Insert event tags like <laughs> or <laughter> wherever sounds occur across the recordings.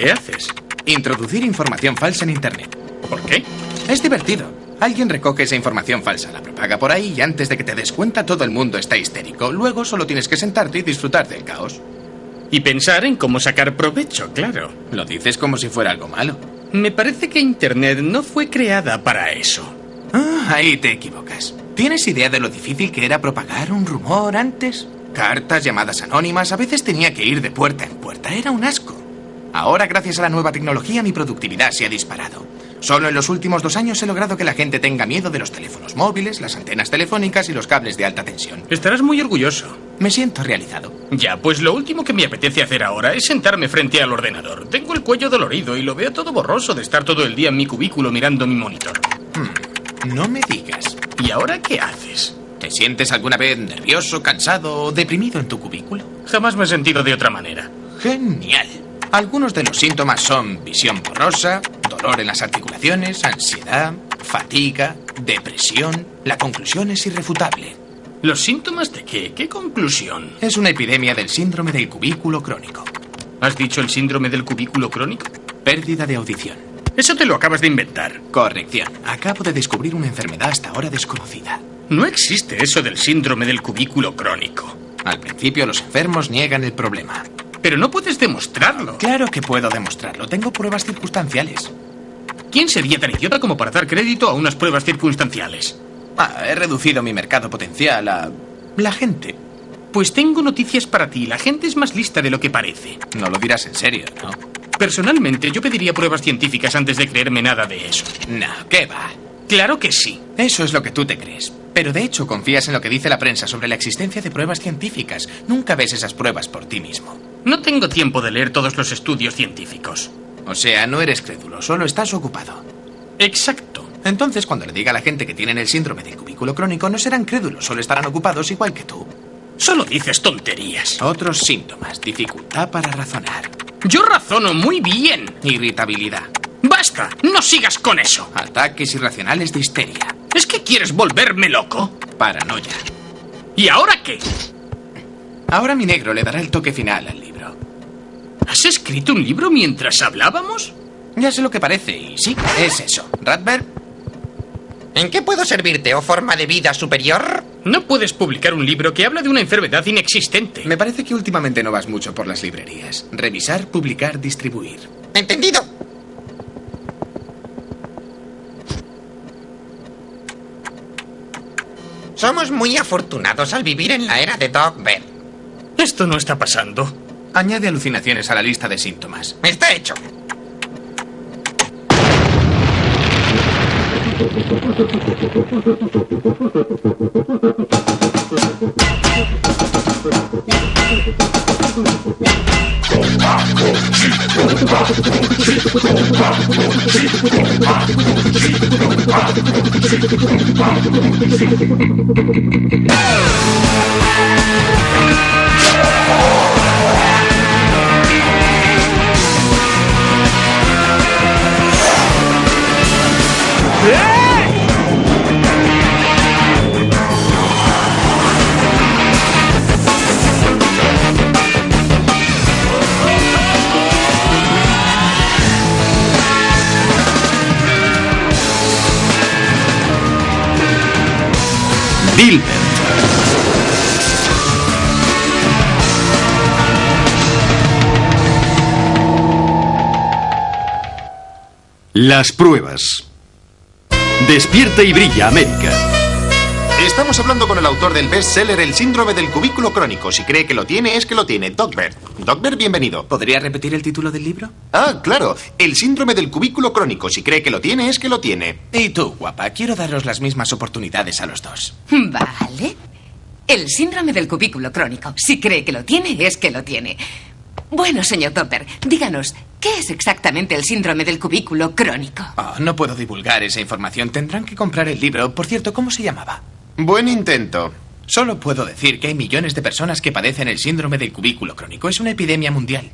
¿Qué haces? Introducir información falsa en Internet. ¿Por qué? Es divertido. Alguien recoge esa información falsa, la propaga por ahí y antes de que te des cuenta todo el mundo está histérico. Luego solo tienes que sentarte y disfrutar del caos. Y pensar en cómo sacar provecho, claro. Lo dices como si fuera algo malo. Me parece que Internet no fue creada para eso. Ah, ahí te equivocas. ¿Tienes idea de lo difícil que era propagar un rumor antes? Cartas, llamadas anónimas, a veces tenía que ir de puerta en puerta. Era un asco. Ahora, gracias a la nueva tecnología, mi productividad se ha disparado. Solo en los últimos dos años he logrado que la gente tenga miedo de los teléfonos móviles, las antenas telefónicas y los cables de alta tensión. Estarás muy orgulloso. Me siento realizado. Ya, pues lo último que me apetece hacer ahora es sentarme frente al ordenador. Tengo el cuello dolorido y lo veo todo borroso de estar todo el día en mi cubículo mirando mi monitor. Hmm, no me digas. ¿Y ahora qué haces? ¿Te sientes alguna vez nervioso, cansado o deprimido en tu cubículo? Jamás me he sentido de otra manera. Genial. Algunos de los síntomas son visión borrosa, dolor en las articulaciones, ansiedad, fatiga, depresión. La conclusión es irrefutable. ¿Los síntomas de qué? ¿Qué conclusión? Es una epidemia del síndrome del cubículo crónico. ¿Has dicho el síndrome del cubículo crónico? Pérdida de audición. Eso te lo acabas de inventar. Corrección. Acabo de descubrir una enfermedad hasta ahora desconocida. No existe eso del síndrome del cubículo crónico. Al principio los enfermos niegan el problema. Pero no puedes demostrarlo. Claro que puedo demostrarlo. Tengo pruebas circunstanciales. ¿Quién sería tan idiota como para dar crédito a unas pruebas circunstanciales? Ah, he reducido mi mercado potencial a la gente. Pues tengo noticias para ti. La gente es más lista de lo que parece. No lo dirás en serio, ¿no? Personalmente, yo pediría pruebas científicas antes de creerme nada de eso. No, ¿qué va? Claro que sí. Eso es lo que tú te crees. Pero de hecho confías en lo que dice la prensa sobre la existencia de pruebas científicas. Nunca ves esas pruebas por ti mismo. No tengo tiempo de leer todos los estudios científicos. O sea, no eres crédulo, solo estás ocupado. Exacto. Entonces, cuando le diga a la gente que tienen el síndrome del cubículo crónico, no serán crédulos, solo estarán ocupados igual que tú. Solo dices tonterías. Otros síntomas, dificultad para razonar. Yo razono muy bien. Irritabilidad. ¡Basta! ¡No sigas con eso! Ataques irracionales de histeria. ¿Es que quieres volverme loco? Paranoia. ¿Y ahora qué? Ahora mi negro le dará el toque final al libro. ¿Has escrito un libro mientras hablábamos? Ya sé lo que parece, y sí, es eso. Radberg. ¿En qué puedo servirte, o forma de vida superior? No puedes publicar un libro que habla de una enfermedad inexistente. Me parece que últimamente no vas mucho por las librerías. Revisar, publicar, distribuir. Entendido. Somos muy afortunados al vivir en la era de Doc Bell. Esto no está pasando. Añade alucinaciones a la lista de síntomas. Está hecho. <laughs> Las pruebas. Despierta y brilla América. Estamos hablando con el autor del bestseller El síndrome del cubículo crónico. Si cree que lo tiene, es que lo tiene. Dogbert. Dogbert, bienvenido. ¿Podría repetir el título del libro? Ah, claro. El síndrome del cubículo crónico. Si cree que lo tiene, es que lo tiene. Y tú, guapa, quiero daros las mismas oportunidades a los dos. Vale. El síndrome del cubículo crónico. Si cree que lo tiene, es que lo tiene. Bueno, señor Topper, díganos, ¿qué es exactamente el síndrome del cubículo crónico? Oh, no puedo divulgar esa información. Tendrán que comprar el libro. Por cierto, ¿cómo se llamaba? Buen intento. Solo puedo decir que hay millones de personas que padecen el síndrome del cubículo crónico. Es una epidemia mundial.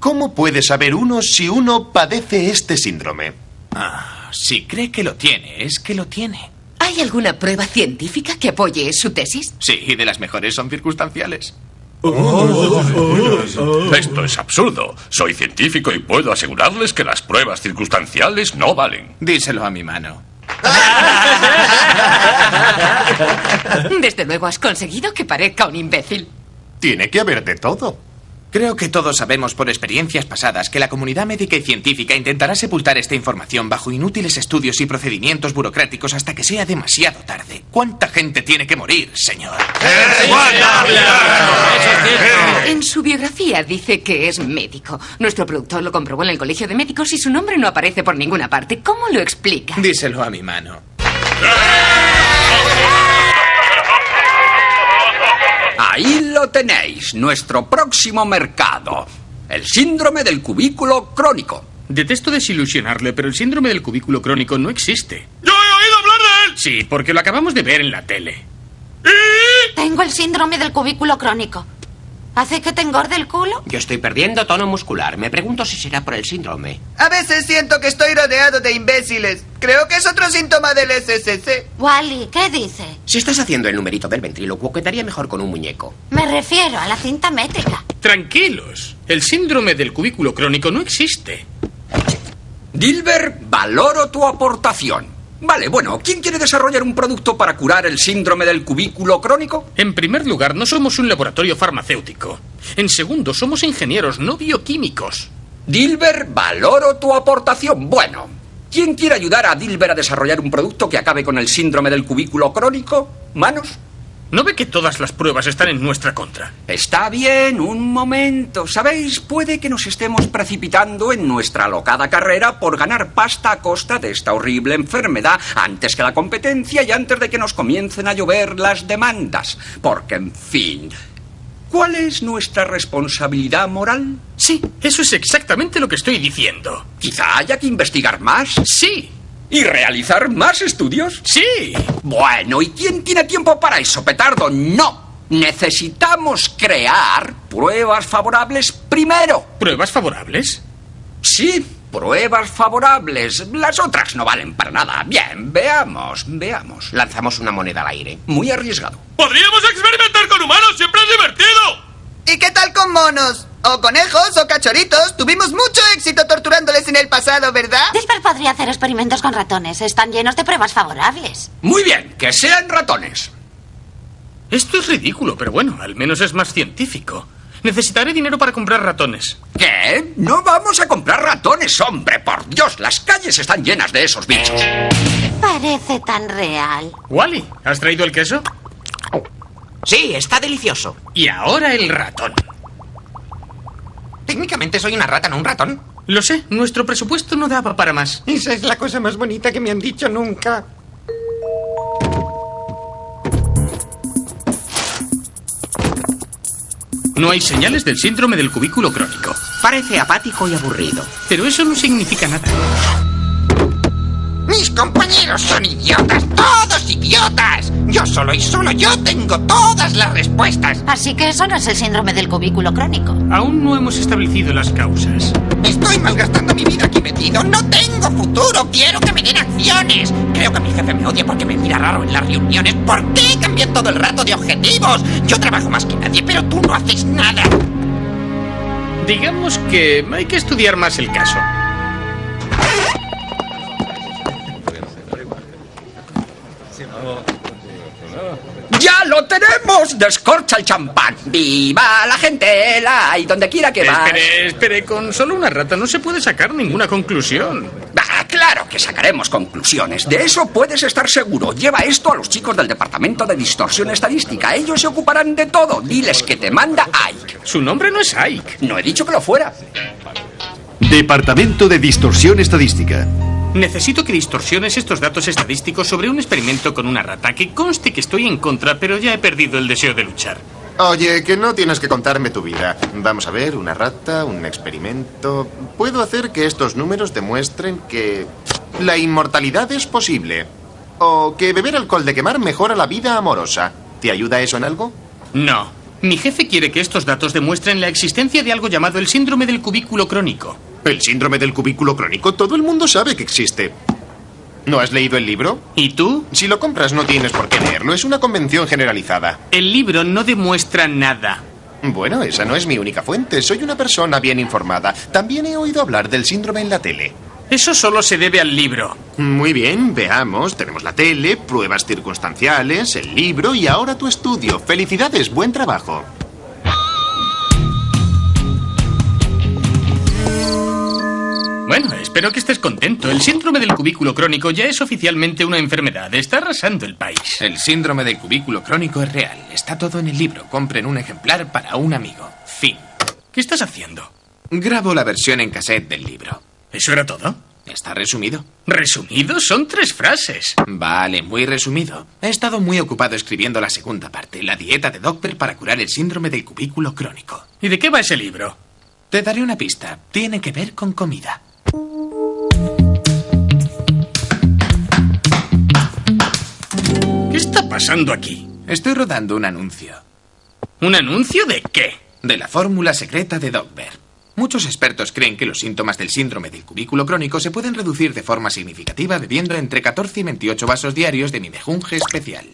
¿Cómo puede saber uno si uno padece este síndrome? Ah, si cree que lo tiene, es que lo tiene. ¿Hay alguna prueba científica que apoye su tesis? Sí, y de las mejores son circunstanciales. <laughs> Esto es absurdo. Soy científico y puedo asegurarles que las pruebas circunstanciales no valen. Díselo a mi mano. Desde luego has conseguido que parezca un imbécil. Tiene que haber de todo. Creo que todos sabemos por experiencias pasadas que la comunidad médica y científica intentará sepultar esta información bajo inútiles estudios y procedimientos burocráticos hasta que sea demasiado tarde. ¿Cuánta gente tiene que morir, señor? En su biografía dice que es médico. Nuestro productor lo comprobó en el colegio de médicos y su nombre no aparece por ninguna parte. ¿Cómo lo explica? Díselo a mi mano. Ahí lo tenéis, nuestro próximo mercado. El síndrome del cubículo crónico. Detesto desilusionarle, pero el síndrome del cubículo crónico no existe. ¡Yo he oído hablar de él! Sí, porque lo acabamos de ver en la tele. Tengo el síndrome del cubículo crónico. ¿Hace que te engorde el culo? Yo estoy perdiendo tono muscular. Me pregunto si será por el síndrome. A veces siento que estoy rodeado de imbéciles. Creo que es otro síntoma del SSC. Wally, ¿qué dice? Si estás haciendo el numerito del ventrílocuo, quedaría mejor con un muñeco. Me refiero a la cinta métrica. Tranquilos, el síndrome del cubículo crónico no existe. Dilber, valoro tu aportación. Vale, bueno, ¿quién quiere desarrollar un producto para curar el síndrome del cubículo crónico? En primer lugar, no somos un laboratorio farmacéutico. En segundo, somos ingenieros, no bioquímicos. Dilber, valoro tu aportación. Bueno, ¿quién quiere ayudar a Dilber a desarrollar un producto que acabe con el síndrome del cubículo crónico? ¿Manos? ¿No ve que todas las pruebas están en nuestra contra? Está bien, un momento. ¿Sabéis? Puede que nos estemos precipitando en nuestra alocada carrera por ganar pasta a costa de esta horrible enfermedad antes que la competencia y antes de que nos comiencen a llover las demandas. Porque, en fin, ¿cuál es nuestra responsabilidad moral? Sí, eso es exactamente lo que estoy diciendo. Quizá haya que investigar más. Sí. ¿Y realizar más estudios? Sí. Bueno, ¿y quién tiene tiempo para eso, petardo? No. Necesitamos crear pruebas favorables primero. ¿Pruebas favorables? Sí, pruebas favorables. Las otras no valen para nada. Bien, veamos, veamos. Lanzamos una moneda al aire. Muy arriesgado. ¡Podríamos experimentar con humanos! ¡Siempre es divertido! ¿Y qué tal con monos? O conejos o cachoritos. Tuvimos mucho éxito torturándoles en el pasado, ¿verdad? Dilbert podría hacer experimentos con ratones. Están llenos de pruebas favorables. Muy bien, que sean ratones. Esto es ridículo, pero bueno, al menos es más científico. Necesitaré dinero para comprar ratones. ¿Qué? No vamos a comprar ratones, hombre. Por Dios, las calles están llenas de esos bichos. Parece tan real. Wally, ¿has traído el queso? Sí, está delicioso. Y ahora el ratón. Técnicamente soy una rata, no un ratón. Lo sé, nuestro presupuesto no daba para más. Esa es la cosa más bonita que me han dicho nunca. No hay señales del síndrome del cubículo crónico. Parece apático y aburrido. Pero eso no significa nada. Mis compañeros son idiotas, todos idiotas. Yo solo y solo yo tengo todas las respuestas. Así que eso no es el síndrome del cubículo crónico. Aún no hemos establecido las causas. Estoy malgastando mi vida aquí metido. No tengo futuro. Quiero que me den acciones. Creo que mi jefe me odia porque me mira raro en las reuniones. ¿Por qué cambié todo el rato de objetivos? Yo trabajo más que nadie, pero tú no haces nada. Digamos que hay que estudiar más el caso. Lo tenemos! ¡Descorcha el champán! ¡Viva la gente! ¡La! Y donde quiera que va. Espere, espere, con solo una rata no se puede sacar ninguna conclusión. Ah, claro que sacaremos conclusiones. De eso puedes estar seguro. Lleva esto a los chicos del Departamento de Distorsión Estadística. Ellos se ocuparán de todo. Diles que te manda Ike. Su nombre no es Ike. No he dicho que lo fuera. Departamento de Distorsión Estadística. Necesito que distorsiones estos datos estadísticos sobre un experimento con una rata. Que conste que estoy en contra, pero ya he perdido el deseo de luchar. Oye, que no tienes que contarme tu vida. Vamos a ver, una rata, un experimento. Puedo hacer que estos números demuestren que la inmortalidad es posible. O que beber alcohol de quemar mejora la vida amorosa. ¿Te ayuda eso en algo? No. Mi jefe quiere que estos datos demuestren la existencia de algo llamado el síndrome del cubículo crónico. El síndrome del cubículo crónico, todo el mundo sabe que existe. ¿No has leído el libro? ¿Y tú? Si lo compras no tienes por qué leerlo, es una convención generalizada. El libro no demuestra nada. Bueno, esa no es mi única fuente. Soy una persona bien informada. También he oído hablar del síndrome en la tele. Eso solo se debe al libro. Muy bien, veamos. Tenemos la tele, pruebas circunstanciales, el libro y ahora tu estudio. Felicidades, buen trabajo. Bueno, espero que estés contento. El síndrome del cubículo crónico ya es oficialmente una enfermedad. Está arrasando el país. El síndrome del cubículo crónico es real. Está todo en el libro. Compren un ejemplar para un amigo. Fin. ¿Qué estás haciendo? Grabo la versión en cassette del libro. ¿Eso era todo? Está resumido. ¿Resumido? Son tres frases. Vale, muy resumido. He estado muy ocupado escribiendo la segunda parte, la dieta de Doctor para curar el síndrome del cubículo crónico. ¿Y de qué va ese libro? Te daré una pista. Tiene que ver con comida. Pasando aquí? Estoy rodando un anuncio. ¿Un anuncio de qué? De la fórmula secreta de Dogber. Muchos expertos creen que los síntomas del síndrome del cubículo crónico se pueden reducir de forma significativa bebiendo entre 14 y 28 vasos diarios de mi mejunje especial.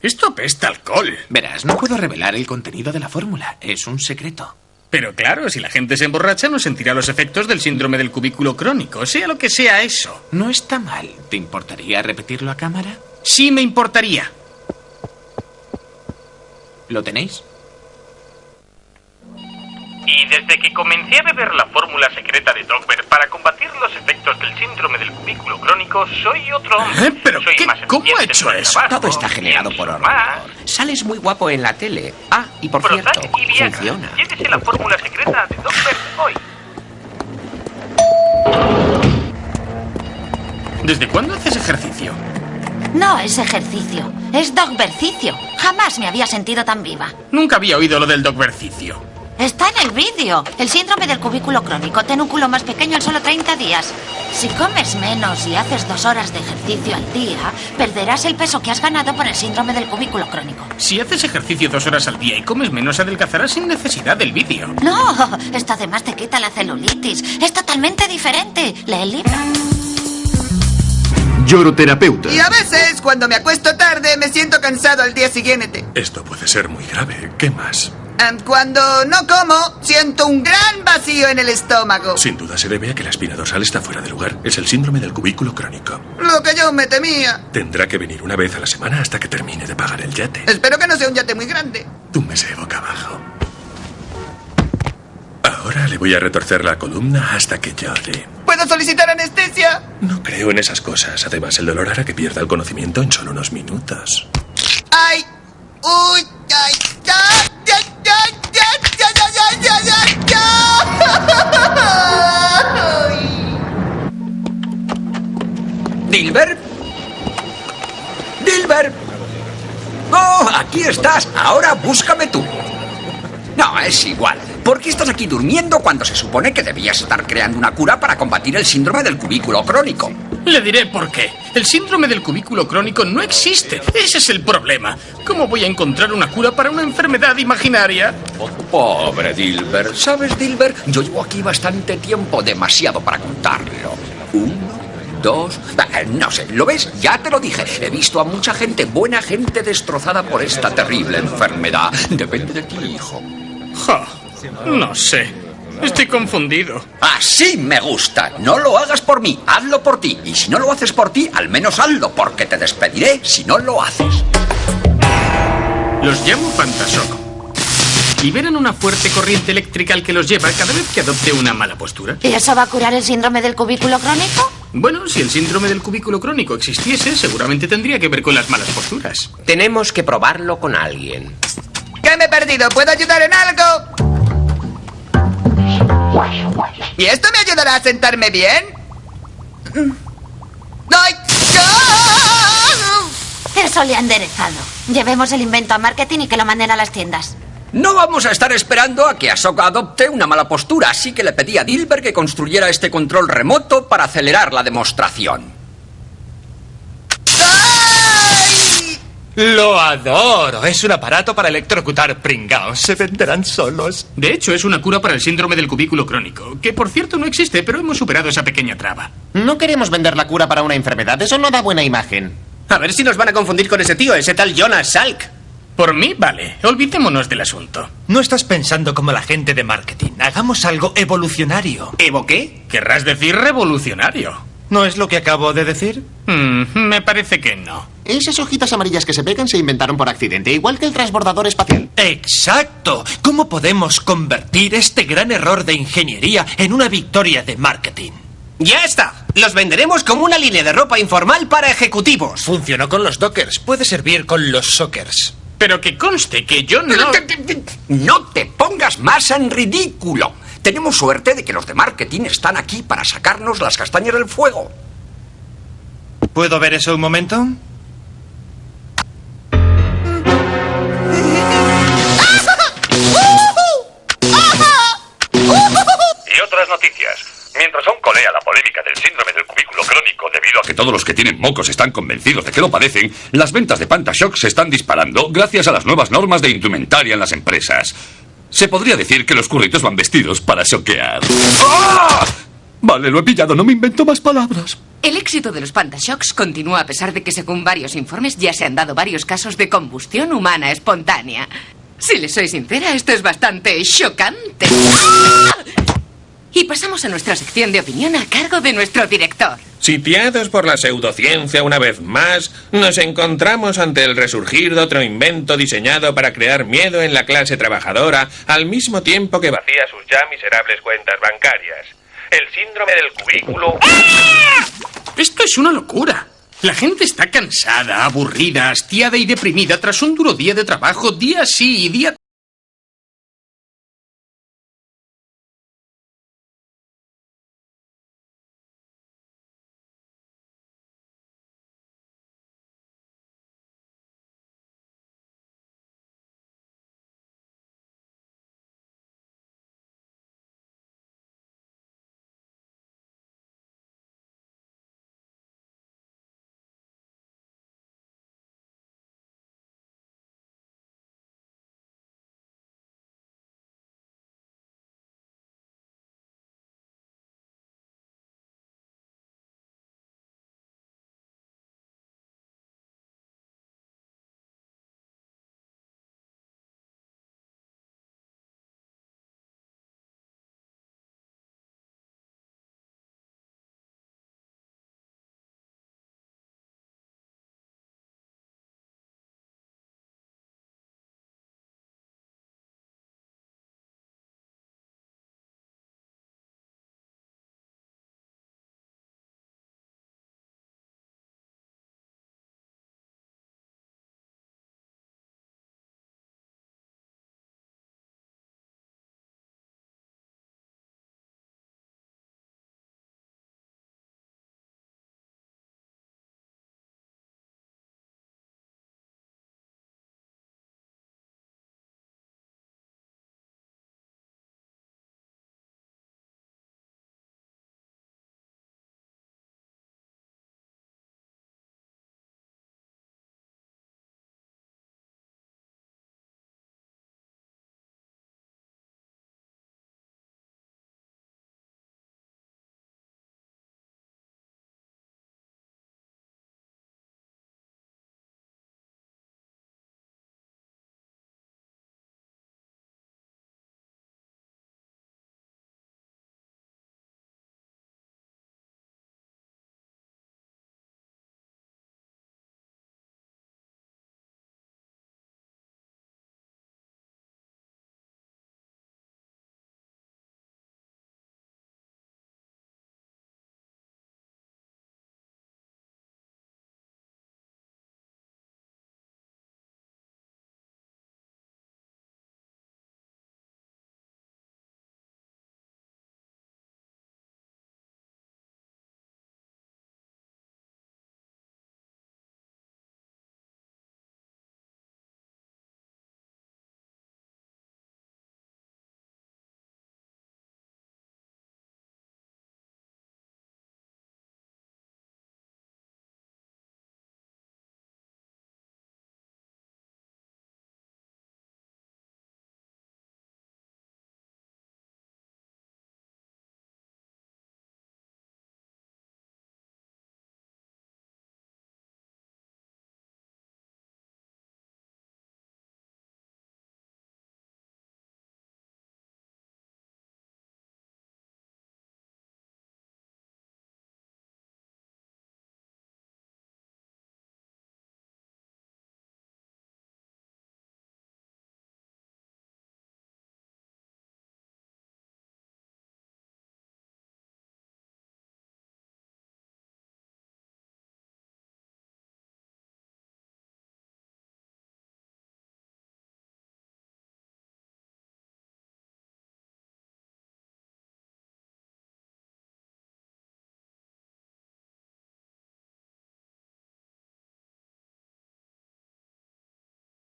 Esto apesta alcohol. Verás, no puedo revelar el contenido de la fórmula. Es un secreto. Pero claro, si la gente se emborracha no sentirá los efectos del síndrome del cubículo crónico, sea lo que sea eso. No está mal. ¿Te importaría repetirlo a cámara? Sí me importaría. ¿Lo tenéis? Y desde que comencé a beber la fórmula secreta de Dogber para combatir los efectos del síndrome del cubículo crónico, soy otro hombre. ¿Eh? ¿Pero soy qué? más ¿Cómo ha hecho eso? trabajo, Todo está generado por más. Sales muy guapo en la tele. Ah, y por cierto, y Viagra. funciona. Llévese la fórmula secreta de Dogber hoy. ¿Desde cuándo haces ejercicio? No es ejercicio, es dogbercicio. Jamás me había sentido tan viva. Nunca había oído lo del dogbercicio. Está en el vídeo. El síndrome del cubículo crónico. Ten un culo más pequeño en solo 30 días. Si comes menos y haces dos horas de ejercicio al día, perderás el peso que has ganado por el síndrome del cubículo crónico. Si haces ejercicio dos horas al día y comes menos, adelgazarás sin necesidad del vídeo. No, esto además te quita la celulitis. Es totalmente diferente. Lee el libro. Lloroterapeuta. Y a veces, cuando me acuesto tarde, me siento cansado al día siguiente. Esto puede ser muy grave. ¿Qué más? Cuando no como, siento un gran vacío en el estómago. Sin duda se debe a que la espina dorsal está fuera de lugar. Es el síndrome del cubículo crónico. Lo que yo me temía. Tendrá que venir una vez a la semana hasta que termine de pagar el yate. Espero que no sea un yate muy grande. Túmbese boca abajo. Ahora le voy a retorcer la columna hasta que llore. ¿Puedo solicitar anestesia? No creo en esas cosas. Además, el dolor hará que pierda el conocimiento en solo unos minutos. ¡Ay! ¡Uy! ¡Ay! ¡Ay! Dilbert. Dilbert. Oh, aquí estás. Ahora búscame tú. No, es igual. ¿Por qué estás aquí durmiendo cuando se supone que debías estar creando una cura para combatir el síndrome del cubículo crónico? Le diré por qué. El síndrome del cubículo crónico no existe. Ese es el problema. ¿Cómo voy a encontrar una cura para una enfermedad imaginaria? Pobre Dilber. ¿Sabes, Dilber? Yo llevo aquí bastante tiempo, demasiado para contarlo. Uno, dos... Ah, No sé, ¿lo ves? Ya te lo dije. He visto a mucha gente, buena gente, destrozada por esta terrible enfermedad. Depende de ti, hijo. Ja, no sé. Estoy confundido. Así me gusta. No lo hagas por mí, hazlo por ti. Y si no lo haces por ti, al menos hazlo, porque te despediré si no lo haces. Los llamo Fantasok. Liberan una fuerte corriente eléctrica al que los lleva cada vez que adopte una mala postura. ¿Y eso va a curar el síndrome del cubículo crónico? Bueno, si el síndrome del cubículo crónico existiese, seguramente tendría que ver con las malas posturas. Tenemos que probarlo con alguien. ¿Qué me he perdido? ¿Puedo ayudar en algo? ¿Y esto me ayudará a sentarme bien? ¡Ay! Eso le ha enderezado. Llevemos el invento a marketing y que lo manden a las tiendas. No vamos a estar esperando a que Ahsoka adopte una mala postura, así que le pedí a Dilber que construyera este control remoto para acelerar la demostración. Lo adoro. Es un aparato para electrocutar pringaos. Se venderán solos. De hecho, es una cura para el síndrome del cubículo crónico, que por cierto no existe, pero hemos superado esa pequeña traba. No queremos vender la cura para una enfermedad, eso no da buena imagen. A ver si nos van a confundir con ese tío, ese tal Jonas Salk. Por mí, vale. Olvidémonos del asunto. No estás pensando como la gente de marketing. Hagamos algo evolucionario. ¿Evo qué? Querrás decir revolucionario. ¿No es lo que acabo de decir? Hmm, me parece que no. Esas hojitas amarillas que se pegan se inventaron por accidente, igual que el transbordador espacial. Exacto. ¿Cómo podemos convertir este gran error de ingeniería en una victoria de marketing? Ya está. Los venderemos como una línea de ropa informal para ejecutivos. Funcionó con los dockers. Puede servir con los sockers. Pero que conste que yo no... No te pongas más en ridículo. Tenemos suerte de que los de marketing están aquí para sacarnos las castañas del fuego. ¿Puedo ver eso un momento? Mientras aún colea la polémica del síndrome del cubículo crónico debido a que todos los que tienen mocos están convencidos de que lo padecen, las ventas de Pantashock se están disparando gracias a las nuevas normas de indumentaria en las empresas. Se podría decir que los curritos van vestidos para choquear. ¡Ah! Vale, lo he pillado, no me invento más palabras. El éxito de los Pantashocks continúa a pesar de que, según varios informes, ya se han dado varios casos de combustión humana espontánea. Si le soy sincera, esto es bastante chocante. ¡Ah! Y pasamos a nuestra sección de opinión a cargo de nuestro director. Sitiados por la pseudociencia una vez más, nos encontramos ante el resurgir de otro invento diseñado para crear miedo en la clase trabajadora al mismo tiempo que vacía sus ya miserables cuentas bancarias. El síndrome del cubículo... Esto es una locura. La gente está cansada, aburrida, hastiada y deprimida tras un duro día de trabajo, día sí y día